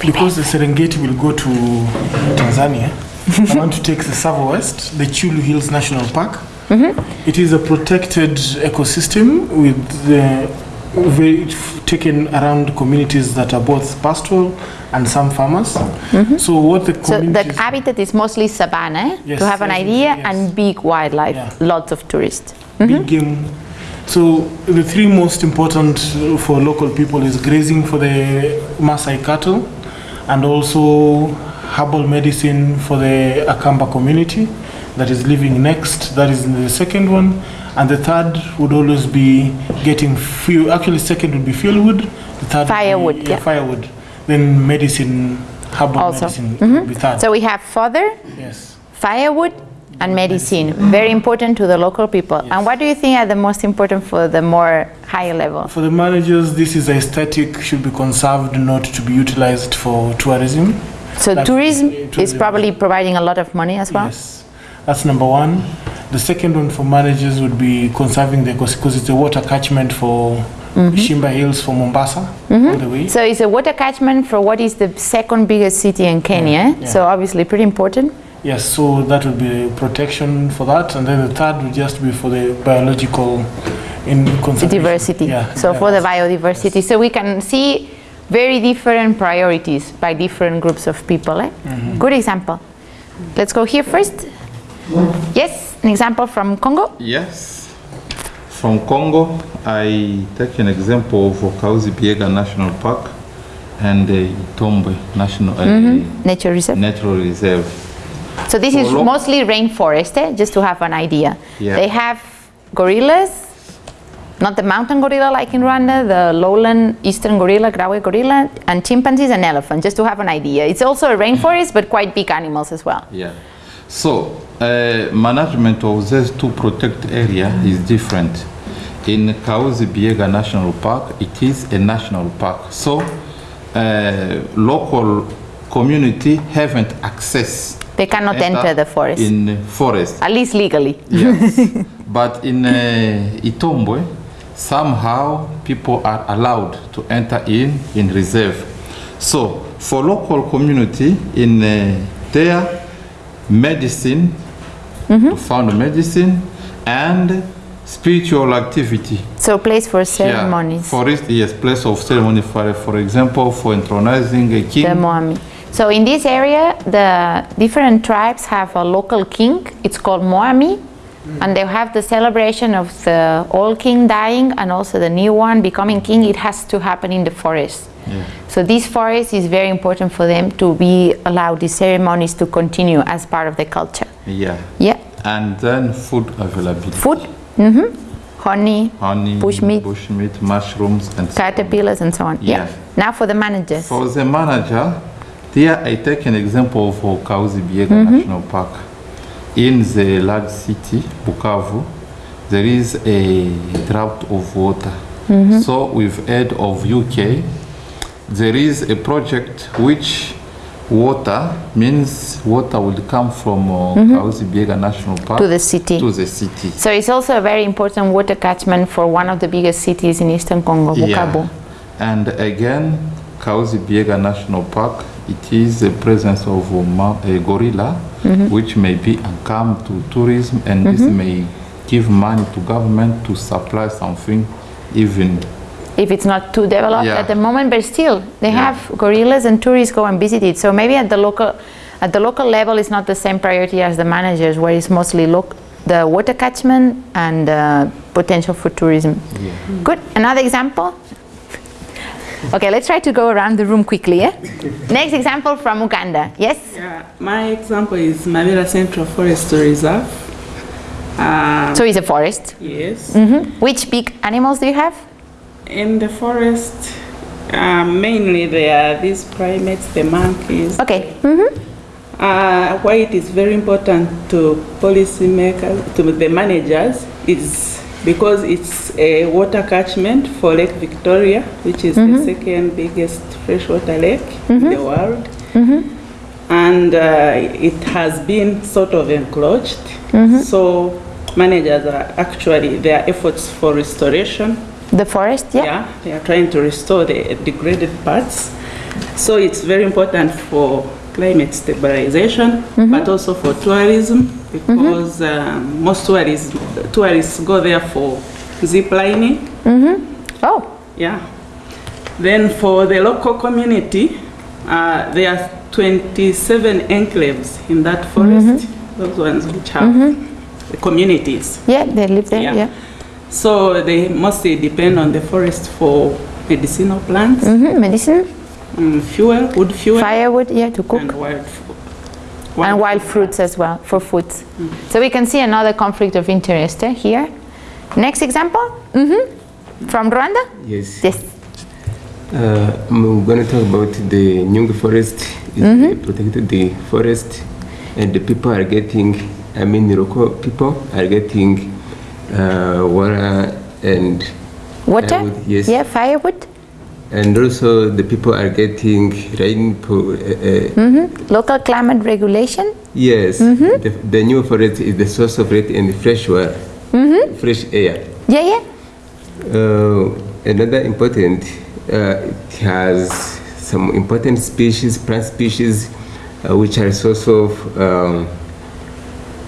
because the Serengeti will go to Tanzania, I want to take the Tsavo West, the Chyulu Hills National Park. Mm-hmm. It is a protected ecosystem with the very taken around communities that are both pastoral and some farmers. Mm-hmm. So what the So the habitat is mostly savanna, Yes, to have an idea, yes. and big wildlife, Yeah. lots of tourists. big mm-hmm. game. So the three most important for local people is grazing for the Maasai cattle, and also herbal medicine for the Akamba community that is living next. That is the second one, and the third would always be getting fuel. Actually, second would be fuelwood. The third would be- Firewood, yeah. firewood. Then medicine, herbal Also. medicine mm-hmm. be third. So we have fodder, yes. firewood, and medicine. Very important to the local people. And what do you think are the most important for the more higher level? For the managers, this is aesthetic, should be conserved, not to be utilized for tourism. So Like, tourism uh, is probably providing a lot of money as well. Yes, that's number one. The second one for managers would be conserving the because it's a water catchment for Shimba Hills for Mombasa all the way. So it's a water catchment for what is the second biggest city in Kenya. yeah. So obviously pretty important. Yes, so that would be protection for that, and then the third would just be for the biological in diversity. Yeah. so for the yes. biodiversity. So we can see very different priorities by different groups of people. Eh? Mm-hmm. Good example. Let's go here first. Yes, an example from Congo. Yes. From Congo, I take an example of Kahuzi-Biega National Park and the Itombwe National uh, Nature reserve. Natural Reserve. So this is mostly rainforest, eh? just to have an idea. Yeah. They have gorillas, not the mountain gorilla like in Rwanda, the lowland eastern gorilla, Grauer gorilla, and chimpanzees and elephants, just to have an idea. It's also a rainforest, but quite big animals as well. Yeah. So, uh, management of these two protected area is different. In Kahuzi-Biega National Park, it is a national park. So, uh, local community haven't access They cannot enter the forest, in forest. at least legally. Yes. but in uh, Itombwe, somehow people are allowed to enter in in reserve. So for local community in uh, there, medicine, to found medicine, and spiritual activity. So place for Yeah. ceremonies, For it, yes, place of ceremony for, for example, for intronizing a king. the Mwami. So in this area, the different tribes have a local king. It's called Mwami. And they have the celebration of the old king dying and also the new one becoming king. It has to happen in the forest. Yeah. So this forest is very important for them to be allowed these ceremonies to continue as part of the culture. Yeah. Yeah. And then food availability. Food, hmm honey, Honey, Bushmeat. bushmeat, mushrooms, and so caterpillars and so on. Yeah. Now for the managers. For the manager, there I take an example of Kahuzi-Biega mm-hmm. National Park. In the large city, Bukavu, there is a drought of water. Mm-hmm. So with aid of UK, there is a project which water means water will come from uh, mm-hmm. Kahuzi-Biega National Park To the city. To the city. So it's also a very important water catchment for one of the biggest cities in eastern Congo, Bukavu. And again, Kahuzi-Biega National Park, it is the presence of a, ma- a gorilla, which may be income to tourism, and this may give money to government to supply something, even If it's not too developed Yeah. at the moment, but still, they Yeah. have gorillas and tourists go and visit it. So maybe at the local, at the local level, it's not the same priority as the managers, where it's mostly look, the water catchment and uh, potential for tourism. Good. Another example. Okay, let's try to go around the room quickly. Yeah? Next example from Uganda. Yes. Yeah, my example is Mabira Central Forest Reserve. Uh, So it's a forest. yes. Mhm. Which big animals do you have? In the forest, uh, mainly there are these primates, the monkeys. Okay. Mhm. Uh, why it is very important to policymakers, to the managers, is because it's a water catchment for Lake Victoria, which is the mm-hmm. second biggest freshwater lake in mm-hmm. the world. Mm-hmm. And uh, it has been sort of encroached. So managers are actually, their efforts for restoration The forest. Yeah. yeah, they are trying to restore the degraded parts. So it's very important for climate stabilization, but also for tourism because um, most tourists tourists go there for zip lining. Mm -hmm. Oh, Yeah. Then for the local community, uh, there are 27 enclaves in that forest. Those ones which have the communities. yeah, they live there, Yeah. yeah. So they mostly depend on the forest for medicinal plants, hmm Medicine, mm, fuel, wood fuel, firewood, yeah, to cook. and wild, fu- and wild fruits as well for food. So we can see another conflict of interest eh, here. Next example, hmm from Rwanda. Yes. Yes. Uh, I'm going to talk about the Nyungwe forest. It's Mm-hmm. protected the forest, and the people are getting. I mean, the local people are getting uh, water and Water. Firewood, yes. Yeah, firewood. And also the people are getting rain. Uh, uh, hmm Local climate regulation. Yes, Mm-hmm. the, the new forest is the source of rain and fresh water, Mm-hmm. fresh air. Yeah, yeah. Uh, another important, uh, it has some important species, plant species, uh, which are source of um,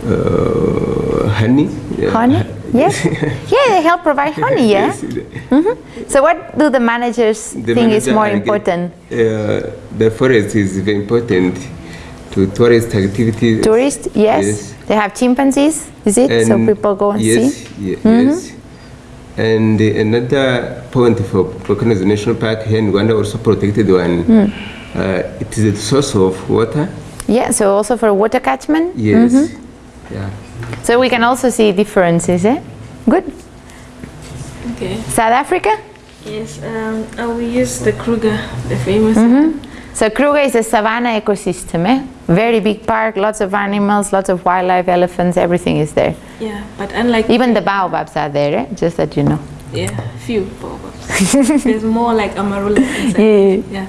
uh, honey. Honey. Yes. yeah, they help provide honey. Yeah. Yes, So what do the managers the think is more important? Uh, the forest is very important to tourist activities. Tourist, yes. Yes. They have chimpanzees, is it? so people go and yes, see. ye- Yes. And uh, another point for Volcanoes National Park here in Rwanda, also protected one. Hmm. Uh, it is a source of water. Yeah, so also for water catchment. Yes. Mm-hmm. Yeah. So we can also see differences, eh? Good. Okay. South Africa? Yes, um, I will use the Kruger, the famous. So Kruger is a savanna ecosystem, eh? Very big park, lots of animals, lots of wildlife, elephants, everything is there. Yeah, but unlike Even the baobabs are there, eh? Just that you know. yeah, few baobabs. There's more like amarula. Yeah. Yeah.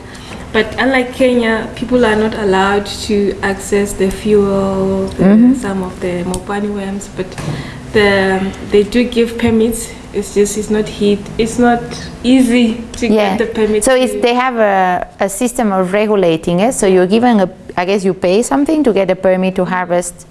But unlike Kenya, people are not allowed to access the fuel, the, mm-hmm. some of the mopani worms, but the, they do give permits. It's just it's not heat. It's not easy to Yeah. get the permit. So it's, they have a, a system of regulating it. So you're given a, I guess you pay something to get a permit to harvest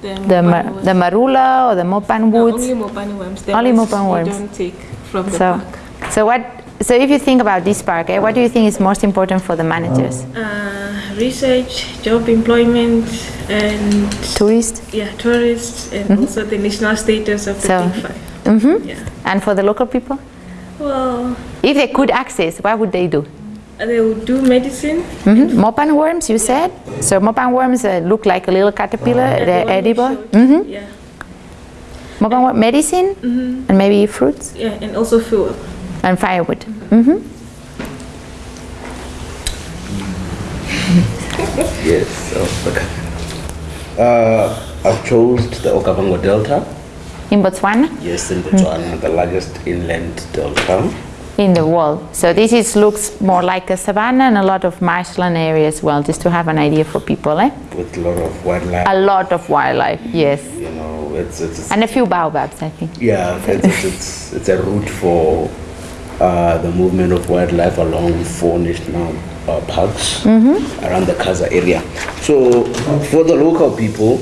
the, the, ma- worms. the marula or the mopan No, woods. only mopani worms. The Only you worms. don't take from the So, park. so what? So if you think about this park, eh, what do you think is most important for the managers? Uh, research, job employment, and Tourists, yeah, tourists, and also the national status of the So- Big Five. hmm Yeah. and for the local people, Well, if they could access, what would they do? they would do medicine. Mm -hmm. Mopan worms, you said. So mopan worms uh, look like a little caterpillar. Yeah, the they're you edible. showed. hmm Yeah, Mopan worm, medicine, and maybe fruits yeah, and also fuel. And firewood. hmm Yes. So, okay. Uh, I've chosen the Okavango Delta. In Botswana, Yes, in Botswana, the largest inland delta. in the world. So this is looks more like a savanna and a lot of marshland area as well, just to have an idea for people. Eh? with a lot of wildlife. A lot of wildlife, yes, You know, it's it's, it's and a few baobabs, I think. yeah, it's it's, it's it's a route for uh, the movement of wildlife along four national uh, parks around the Kaza area. So for the local people,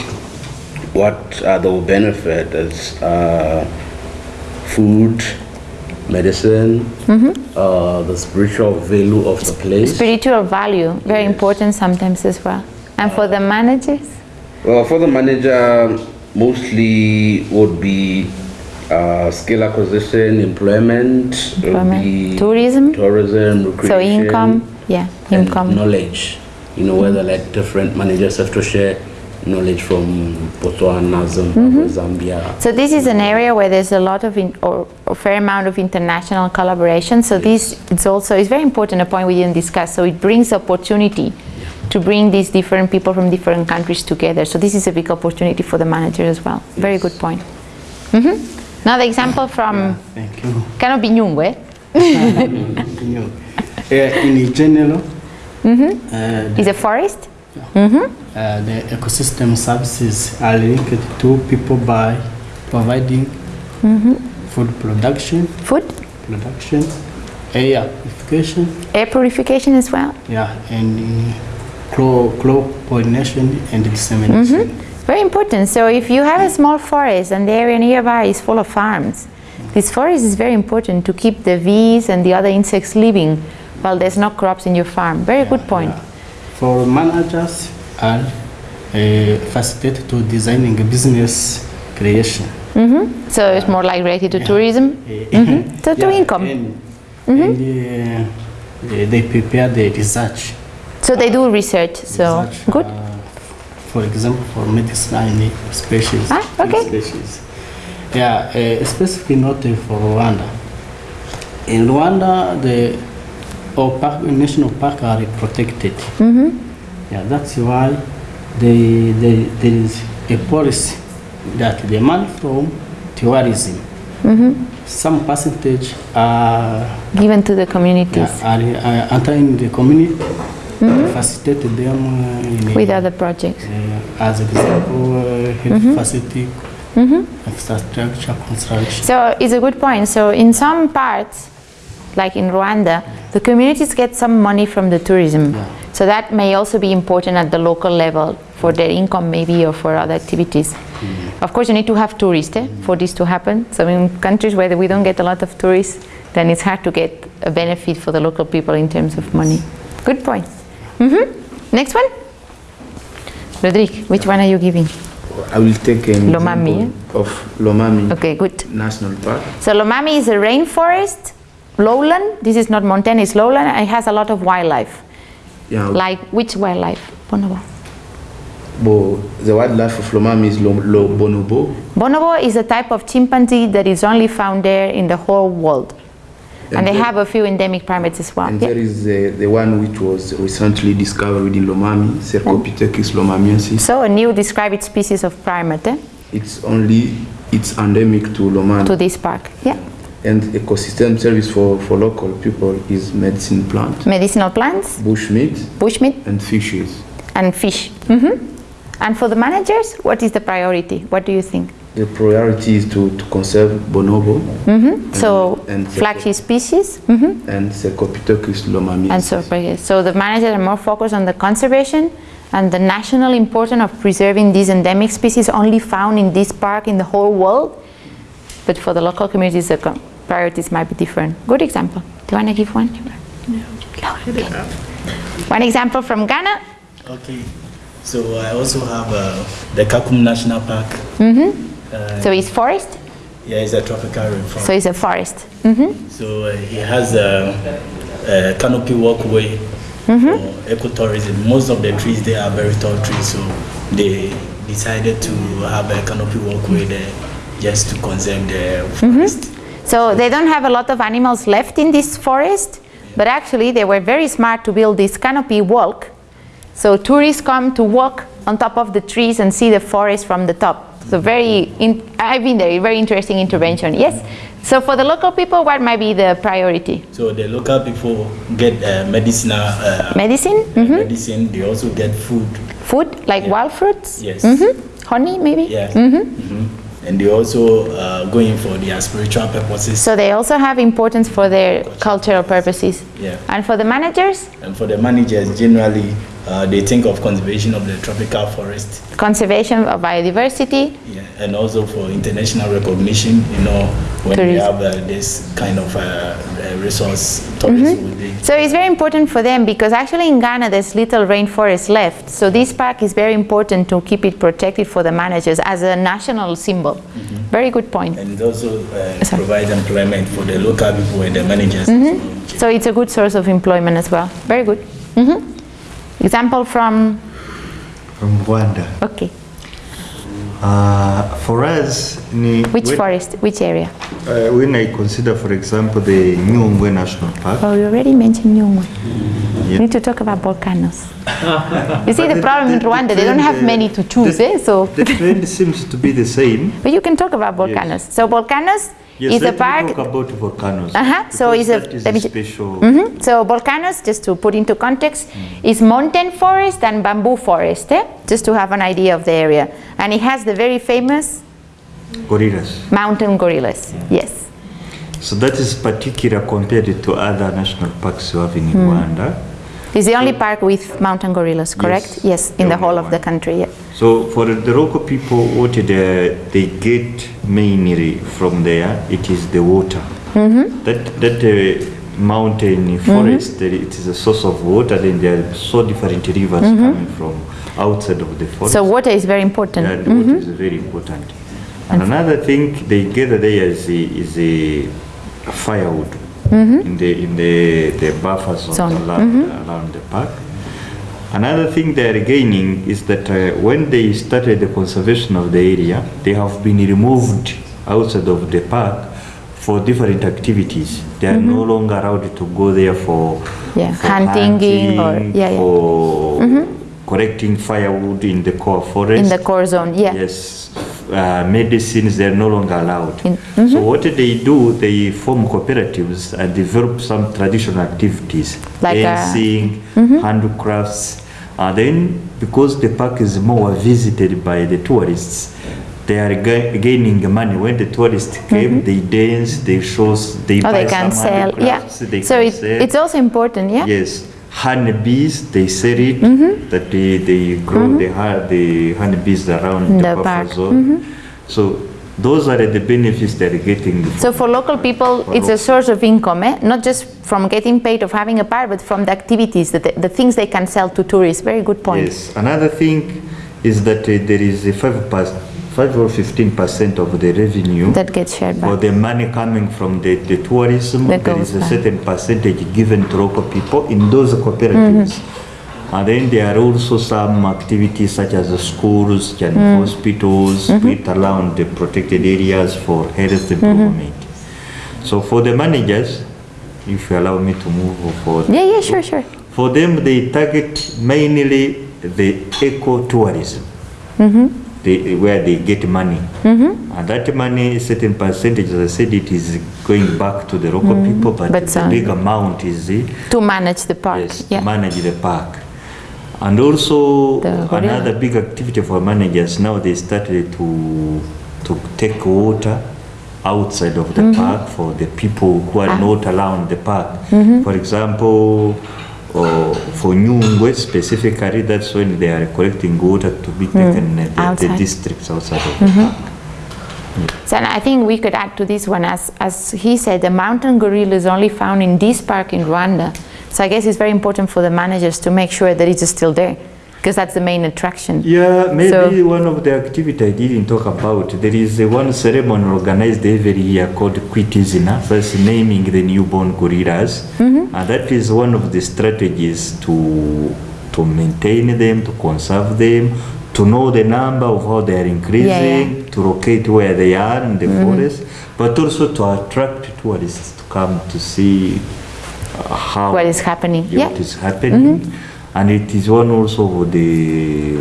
what uh, they will benefit is uh, food, medicine, uh, the spiritual value of the place. Spiritual value, very important sometimes as well. And for the managers, Well, for the manager, mostly would be uh, skill acquisition, employment, Employment, be tourism. tourism, recreation, so income, yeah, income. knowledge. You know, whether like different managers have to share knowledge from Botswana, Zimbabwe, Mm-hmm. Zambia. So this is an area where there's a lot of, in, or a fair amount of international collaboration. So this, it's also, it's very important, a point we didn't discuss. So it brings opportunity to bring these different people from different countries together. So this is a big opportunity for the manager as well. Very good point. hmm Another example from Thank you. Binyungwe. Uh, in general, uh, Is a forest. uh, the ecosystem services are linked to people by providing food production, Food. production, air purification, Air purification as well. yeah, and uh, crop, crop pollination and dissemination. Very important. So if you have a small forest and the area nearby is full of farms, this forest is very important to keep the bees and the other insects living while there's no crops in your farm. Very good point. For managers are uh, facilitate to designing a business creation. So it's more like related to tourism. Mhm. So to income. And, and uh, they- they prepare the research. So they do research. So research, good. For example, for medicinal species. Ah, okay. Species. Yeah, uh, specifically not uh, for Rwanda. In Rwanda, the all park, national park are protected. Mm-hmm. Yeah, that's why they, they, there is a policy that the money from tourism, Mm-hmm. some percentage are Given to the communities yeah, are uh, entering the community, facilitate them uh, with other projects. uh, as example, uh, health Mm-hmm. facility, infrastructure construction. So it's a good point. So in some parts, like in Rwanda, the communities get some money from the tourism. Yeah. So that may also be important at the local level for their income maybe or for other activities. Of course, you need to have tourists eh, for this to happen. So in countries where we don't get a lot of tourists, then it's hard to get a benefit for the local people in terms of money. Good point. Hmm Next one? Rodrigue, which one are you giving? I will take an Lomami, example of Lomami Okay, good. National Park. So Lomami is a rainforest, lowland. This is not mountain, it's lowland. and It has a lot of wildlife. Yeah, Like which wildlife? Bonobo. bo, the wildlife of Lomami is lo, lo bonobo. Bonobo is a type of chimpanzee that is only found there in the whole world. And, they have a few endemic primates as well. And Yeah. there is the, the one which was recently discovered in Lomami, Cercopithecus lomamiensis. So a new described species of primate eh, It's only, it's endemic to Lomami. to this park. Yeah. And ecosystem service for, for local people is medicine plant, Medicinal plants, bushmeat, bushmeat, and fishes. and fish. hmm And for the managers, what is the priority? What do you think? The priority is to, to conserve bonobo So and flagship species. hmm and Cercopithecus lomamiensis. And so, so the managers are more focused on the conservation and the national importance of preserving these endemic species only found in this park in the whole world. But for the local communities, the priorities might be different. Good example. Do you want to give one? Okay. One example from Ghana. Okay, so I also have uh, the Kakum National Park. Uh, So it's forest. yeah, it's a tropical rainforest. So it's a forest. hmm So uh, he has a, a canopy walkway Mm-hmm. for ecotourism. Most of the trees there are very tall trees, so they decided to have a canopy walkway there just to conserve the Mm-hmm. forest. So they don't have a lot of animals left in this forest, but actually they were very smart to build this canopy walk. So tourists come to walk on top of the trees and see the forest from the top. So very, in, I've been there, very interesting intervention. Yes. So for the local people, what might be the priority? So the local people get uh, medicinal uh, Medicine, uh, Mhm. medicine. They also get food. food like wild fruits, Yes. Mhm. honey maybe. Yeah. Mhm. And they also uh, going for their spiritual purposes. So they also have importance for their cultural purposes. Yeah. And for the managers, And for the managers, generally, uh, they think of conservation of the tropical forest, conservation of biodiversity, yeah, and also for international recognition. You know, when we have uh, this kind of uh, uh, resource, tourism will be. So it's very important for them because actually in Ghana there's little rainforest left. So this park is very important to keep it protected for the managers as a national symbol. Very good point. And it also uh, Sorry. provide employment for the local people and the managers. So, So it's a good source of employment as well. Very good. Example from, from Rwanda. okay, Uh, for us, ni, which when, forest, which area? uh, when I consider, for example, the Nyungwe National Park, Oh, you already mentioned Nyungwe. Yeah. Need to talk about volcanoes. you see But the the- problem in Rwanda, the they don't have uh, many to choose, the- eh? So, the trend seems to be the same. but you can talk about volcanoes. So volcanoes Yes, is a park talk about volcanoes. Uh-huh, so it's a- that is let me a special. Mhm. So volcanoes, just to put into context, is mountain forest and bamboo forest, eh? just to have an idea of the area. And it has the very famous gorillas. mountain gorillas. Yes. So that is particular compared to other national parks you have in Hmm. Rwanda. It's the only park with mountain gorillas, correct? Yes, in the whole of the country, yeah. So for the local people, what they, they get mainly from there, it is the water. Mm-hmm. That that uh, mountain forest, uh, it is a source of water. Then there are so different rivers Mhm. coming from outside of the forest. So water is very important. Yeah, water Mhm. is very important. And another thing they gather there is a, is a firewood Mhm. in the in the the buffer zones Zone. around, Mhm. around the park. Another thing they are gaining is that uh, when they started the conservation of the area, they have been removed outside of the park for different activities. They are no longer allowed to go there for, Mm-hmm. Yeah, for hunting or- yeah, yeah. for Mhm. collecting firewood in the core forest. In the core zone, yeah. Yes, uh, medicines they're no longer allowed. In- So what they do, they form cooperatives and develop some traditional activities, Like, uh, dancing, Mhm. handicrafts. And then, because the park is more visited by the tourists, they are ga- gaining money. When the tourists came, they dance, they shows, they Oh, buy they can some sell, yeah. they So can it, sell. it's also important, yeah? Yes, honeybees, they sell it, Mhm. that they, they grow Mhm. the, ha- the honeybees around the, the buffer zone. Mhm. So those are the benefits they're getting. So for local people, it's a source of income, eh? not just from getting paid of having a park, but from the activities, the, the things they can sell to tourists. Very good point. Yes, another thing is that uh, there is a 5, pers- 5 or 15 percent of the revenue That gets shared back. the money coming from the, the tourism. That There is a back. certain percentage given to local people in those cooperatives. Mm-hmm. And then there are also some activities such as the schools and Mm. hospitals Mhm. built around the protected areas for health improvement. So for the managers, if you allow me to move forward. Yeah, yeah, sure, sure. For them, they target mainly the eco-tourism, Mm-hmm. They, where they get money. Mm-hmm. And that money, certain percentage, as I said, it is going back to the local Mhm. people, but, But the some- big amount is uh, To manage the park. yeah. to manage the park. And also The another big activity for managers now they started to to take water outside of the Mhm. park for the people who are Ah. not around the park. Mhm. For example, uh, for Nyungwe specifically, that's when they are collecting water to be taken uh, the, the districts outside of the Mhm. park. So and I think we could add to this one, as, as he said, the mountain gorilla is only found in this park in Rwanda. So I guess it's very important for the managers to make sure that it's still there, because that's the main attraction. Yeah, maybe So- one of the activity I didn't talk about. There is a one ceremony organized every year called Kwita Izina. first naming the newborn gorillas, Mhm. and that is one of the strategies to to maintain them, to conserve them, to know the number of how they are increasing, to locate where they are in the Mhm. forest, but also to attract tourists to come to see uh, how What is happening? yeah, Yeah. what is happening and it is one also of the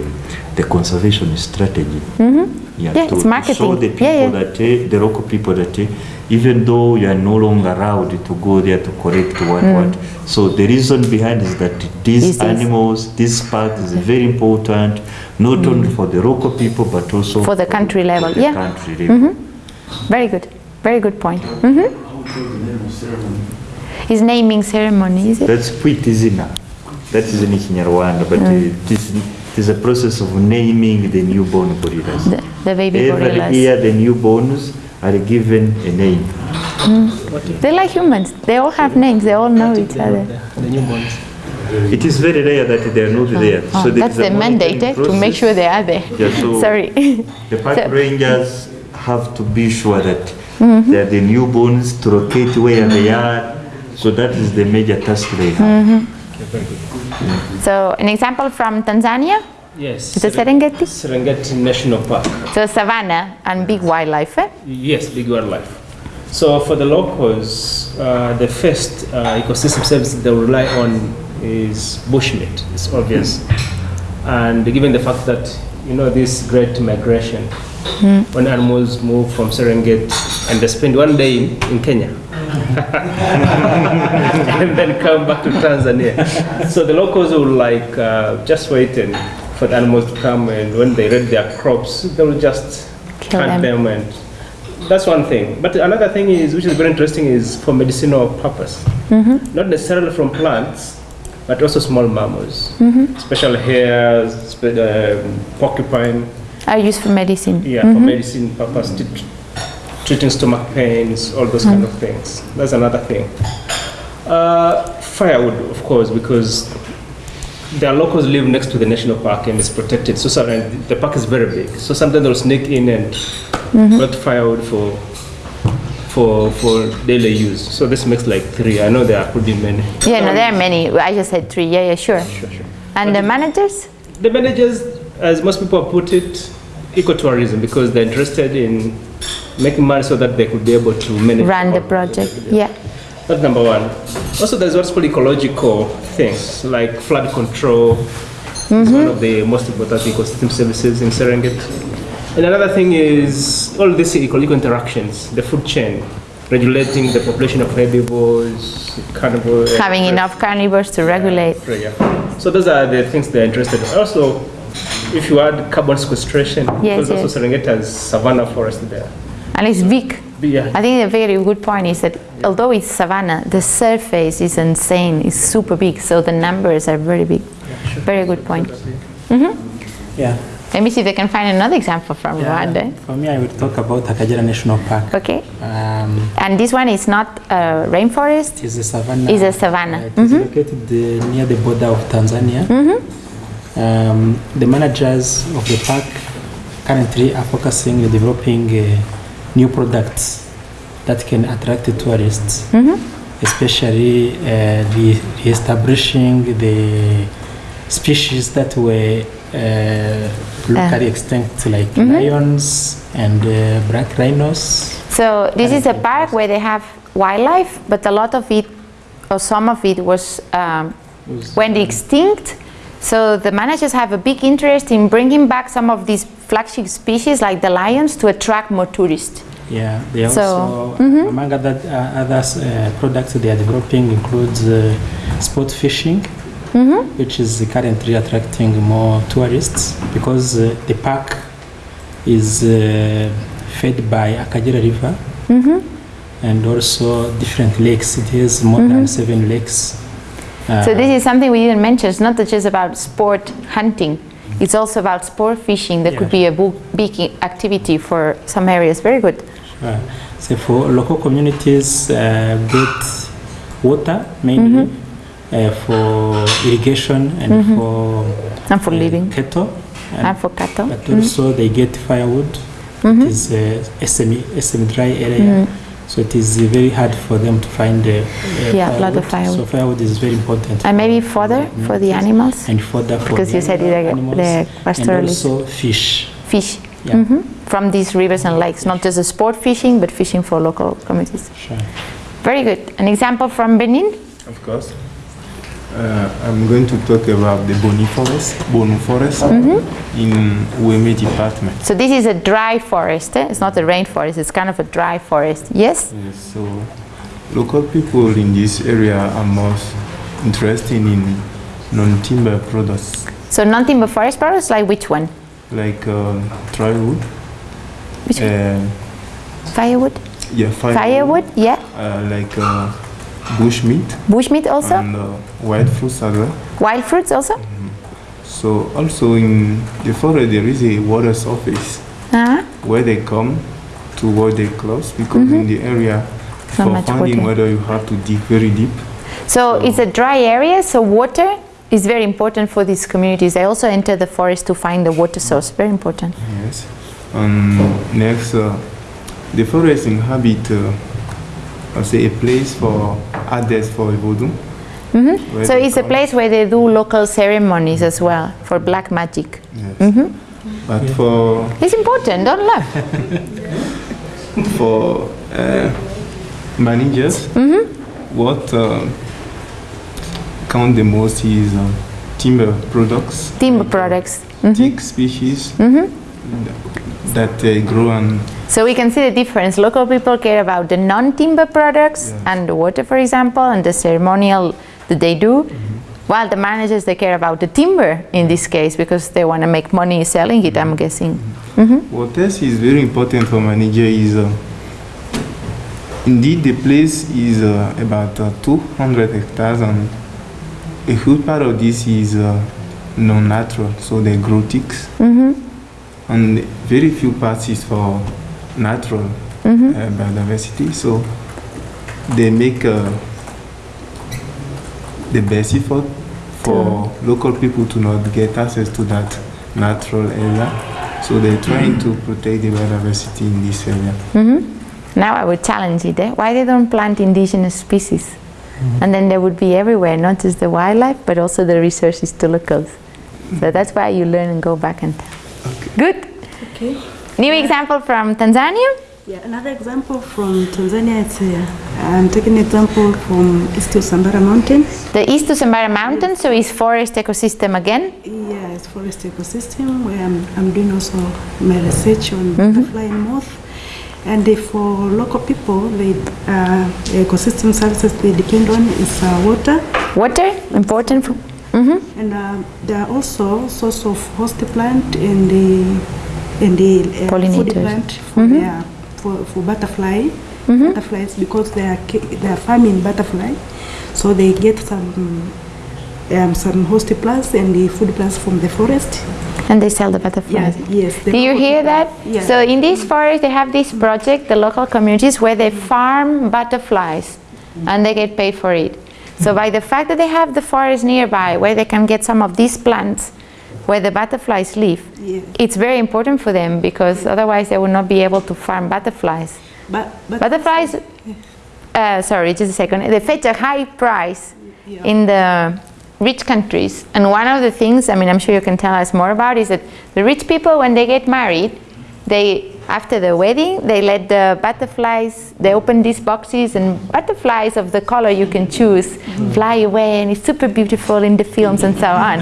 the conservation strategy Mhm. yeah, Yeah, to, it's to show the people Yeah, yeah. that uh, the local people that uh, even though you are no longer allowed to go there to collect what Mm. what so the reason behind is that these Is animals this park is very important not only for the local people but also For the country level, the yeah. country level. Mhm. Very good. Very good point. Mhm. His naming ceremony, is it? That's Kwita Izina. That is in Kinyarwanda, but Mm. it, is, it is a process of naming the newborn gorillas. The, the baby Every gorillas. year the newborns are given a name. Mm. They're like humans. They all have names. They all know each other. The newborns. It is very rare that they are not there. Oh, there that's the mandate monitoring eh, to make sure they are there. Yeah, so Sorry. The park So- rangers have to be sure that they are the newborns to locate where they are. So that is the major task they have. Mhm. So an example from Tanzania, Yes. Is it Serengeti? Serengeti National Park. so savannah and big wildlife. Eh? Yes, big wildlife. So for the locals, uh, the first uh, ecosystem service they rely on is bushmeat. It's obvious, and given the fact that you know this great migration, Mm. when animals move from Serengeti and they spend one day in, in Kenya. and then come back to Tanzania. So the locals will like uh, just waiting for the animals to come, and when they read their crops, they will just Kill hunt them. them and that's one thing. But another thing is, which is very interesting, is for medicinal purpose. Not necessarily from plants, but also small mammals, special hairs, spe- um, porcupine. Are used for medicine. Yeah, for medicine purpose, treating stomach pains, all those kind of things. That's another thing. Uh, firewood, of course, because their locals live next to the national park and it's protected. So, so and the park is very big. So sometimes they'll sneak in and collect firewood for for for daily use. So this makes like three. I know there could be many. Yeah, no, there are many. I just said three. Yeah, yeah, sure. Sure, sure. And the managers? The managers, as most people put it, ecotourism because they're interested in making money so that they could be able to manage Run the project. Yeah. That's number one. Also, there's what's called ecological things like flood control. It's mm-hmm. one of the most important ecosystem services in Serengeti. And another thing is all these ecological interactions, the food chain, regulating the population of herbivores, carnivores. Having enough carnivores to regulate. Yeah. So those are the things they're interested in. Also, if you add carbon sequestration, Yes, because also Serengeti has savanna forest there. And it's big. Yeah, I think a very good point is that although it's savanna, the surface is insane. It's super big, so the numbers are very big. Very good point. Yeah. Let me see if I can find another example from Rwanda. For me, I will talk about Akagera National Park. Okay. Um, And this one is not a rainforest, it is a savanna. it's a savanna. Uh, it is located uh, near the border of Tanzania. Um, the managers of the park currently are focusing on developing uh, new products that can attract the tourists, especially uh, re- re-establishing the species that were uh, locally extinct, like lions and uh, black rhinos. So this is a park where they have wildlife, but a lot of it, or some of it, was um, went extinct. So the managers have a big interest in bringing back some of these flagship species, like the lions, to attract more tourists. Yeah, they So, also, among other uh, others, uh, products they are developing includes uh, sport fishing, which is currently attracting more tourists because uh, the park is uh, fed by Akagera River and also different lakes. It has more than seven lakes. Uh, So this is something we didn't mention. It's not just about sport hunting. It's also about sport fishing. That could be a big activity for some areas. Very good. Uh, so for local communities uh, get water mainly uh, for irrigation and for And for uh, living cattle, and for cattle. but also they get firewood. It is a semi semi dry area, so it is uh, very hard for them to find uh, uh, Yeah, a lot of So firewood. firewood is very important. And maybe for fodder for the animals. and fodder for Because the you said they're- animals, they're and also fish. Fish Yeah, from these rivers and lakes, not just a sport fishing, but fishing for local communities. sure. Very good. An example from Benin? Of course. Uh, I'm going to talk about the Boni Forest, Bonou Forest in Ouémé Department. So this is a dry forest. eh? It's not a rainforest. It's kind of a dry forest. Yes. Yes, so local people in this area are most interested in non-timber products So non-timber forest products, like which one? like uh, dry wood, Which uh, Firewood. yeah, firewood, Firewood. Yeah. uh, like uh, bushmeat Bushmeat also. and uh, wild fruits as well. Wild fruits also. So also in the forest there is a water surface Uh-huh. where they come to wash their clothes because in the area Mm-hmm. For finding water. water you have to dig very deep. So it's a dry area, so water is very important for these communities. They also enter the forest to find the water source. Very important. Yes. Um, next, uh, the forest inhabit, uh, I say, a place for adults for voodoo. where Mm-hmm. So it's a come. place where they do local ceremonies as well for black magic. Yes. Mm-hmm. But for It's important. Don't laugh. for uh, managers, Mm-hmm. what uh, count the most is uh, timber products, Timber products. thick species Mm-hmm. That uh, grow and So we can see the difference. Local people care about the non-timber products Yes. and the water, for example, and the ceremonial that they do. Mm-hmm. While the managers, they care about the timber in this case because they want to make money selling it, I'm guessing. What else is very important for manager is uh, indeed the place is uh, about uh, 200 hectares and a huge part of this is uh, non-natural, so they grow ticks. And very few parts is for natural Mhm. uh, biodiversity. So they make uh, the best effort for local people to not get access to that natural area. So they're trying to protect the biodiversity in this area. hmm Now I would challenge it. Eh? Why they don't plant indigenous species? And then they would be everywhere, not just the wildlife, but also the resources to locals. So that's why you learn and go back and tell. Good. Okay. New example from Tanzania. Yeah, another example from Tanzania is uh, I'm taking an example from East Usambara Mountain. The East Usambara Mountain, so it's forest ecosystem again. Yeah, it's forest ecosystem where I'm, I'm doing also my research on Mhm. butterfly and moth. And for local people, they, uh, the ecosystem services they depend on is uh, water. Water, important. For, mhm. And uh, there are also source of host plant and the and the uh, food plant for, Mhm. their- for, for butterfly Mhm. butterflies because they are they are farming butterfly, so they get some um, some host plants and the food plants from the forest. And they sell the butterflies. Yes, yes. Do you hear that? Yeah. So in this forest, they have this project, the local communities, where they farm butterflies, and they get paid for it. So by the fact that they have the forest nearby, where they can get some of these plants, where the butterflies live, Yeah. it's very important for them because otherwise they would not be able to farm butterflies. But, but Butterflies, uh, sorry, just a second. They fetch a high price Yeah. in the rich countries. And one of the things, I mean, I'm sure you can tell us more about, is that the rich people, when they get married, they after the wedding, they let the butterflies. They open these boxes, and butterflies of the color you can choose fly away, and it's super beautiful in the films and so on.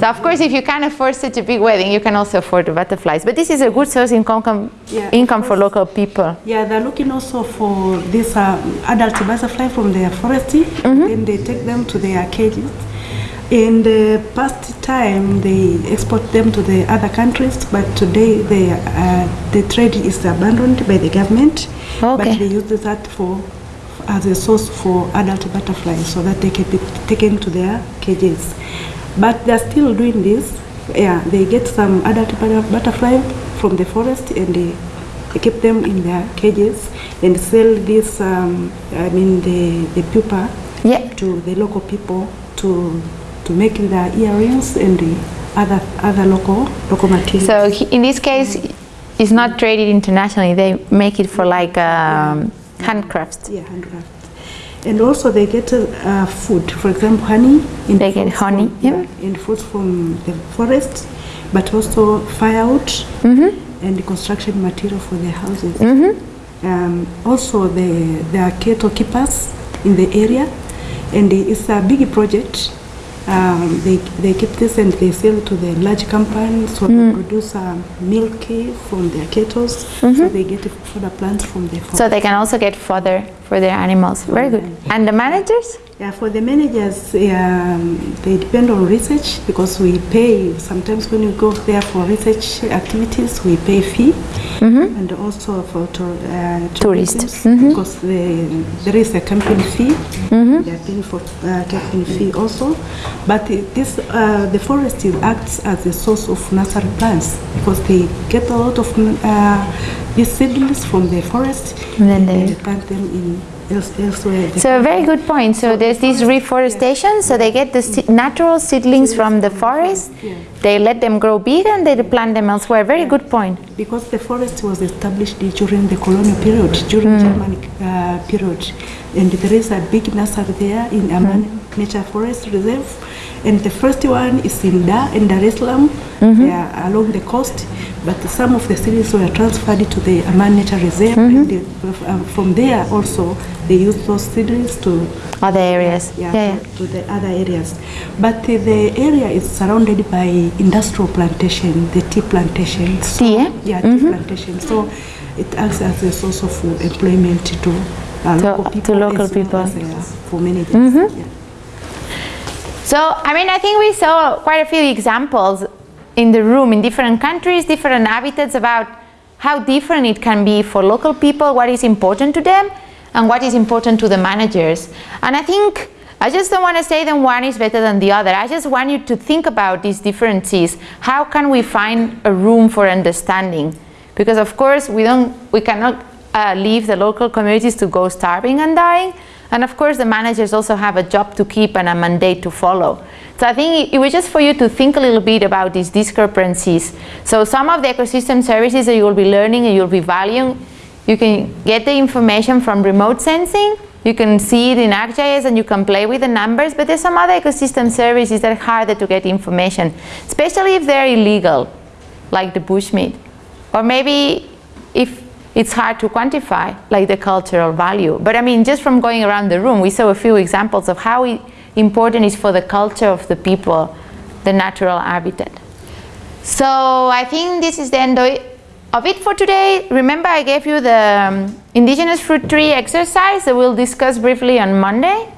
so of course, if you can't afford such a big wedding, you can also afford the butterflies. But this is a good source income Yeah, income for local people. Yeah, they're looking also for this uh, adult butterfly from their forest, and they take them to their cages. In the past time, they export them to the other countries, but today they, uh, the trade is abandoned by the government. Okay. But they use that for as a source for adult butterflies, so that they can be taken to their cages. But they're still doing this. Yeah, they get some adult butterfly from the forest and they they keep them in their cages and sell this, um, I mean, the, the pupa yeah. to the local people to to make their earrings and the other other local local materials. So he- in this case, it's not traded internationally. They make it for like um, handcrafts. Yeah, handcraft. And also they get uh, food, for example, honey. In They get honey, from, yeah. in fruits from the forest, but also firewood Mm-hmm. and construction material for their houses. Mhm. Um, also, the, there are cattle keepers in the area, and it's a big project. Um, they, they keep this and they sell to the large companies, so Mm. they produce um, milk from their kettles so Mhm. they get further plants from the. So they can also get fodder for their animals. Very good. And the managers? Yeah, for the managers, um, they depend on research because we pay, sometimes when you go there for research activities, we pay fee. Mhm. And also for to, uh, Tourists. tourism, Mhm. because the, there is a camping fee. Mhm. They are paying for uh, camping fee also. But this, uh, the forest acts as a source of nursery plants because they get a lot of uh, these seedlings from the forest And then they they- plant them in elsewhere. So a very good point. So there's this reforestation. So they get the se- natural seedlings from the forest. They let them grow big and they plant them elsewhere. Very good point. Because the forest was established during the colonial period, during hmm. Germanic uh, period, and there is a big nursery there in hmm. Amani Nature Forest Reserve, and the first one is in Dar in Dar es Salaam, they are along the coast. But some of the series were transferred to the Amani Nature Reserve, and they, um, from there also they used those seedlings to Other areas. yeah, Yeah, yeah. to the other areas. But uh, the area is surrounded by industrial plantation, the tea plantations. Tea, eh? Yeah, tea plantation. So it acts as a source of employment to, uh, To- local to people. local people. as, uh, for managers. Mhm. Yeah. So, I mean, I think we saw quite a few examples in the room in different countries, different habitats about how different it can be for local people, what is important to them. and what is important to the managers. And I think I just don't want to say that one is better than the other. I just want you to think about these differences. How can we find a room for understanding? Because of course we don't, we cannot uh, leave the local communities to go starving and dying. And of course the managers also have a job to keep and a mandate to follow. So I think it was just for you to think a little bit about these discrepancies. So some of the ecosystem services that you will be learning and you'll be valuing, you can get the information from remote sensing, you can see it in ArcGIS and you can play with the numbers, but there's some other ecosystem services that are harder to get information, especially if they're illegal, like the bushmeat. Or maybe if it's hard to quantify, like the cultural value. But I mean, just from going around the room, we saw a few examples of how it, important is for the culture of the people, the natural habitat. So I think this is the end of it for today. Remember I gave you the um, indigenous fruit tree exercise that we'll discuss briefly on Monday.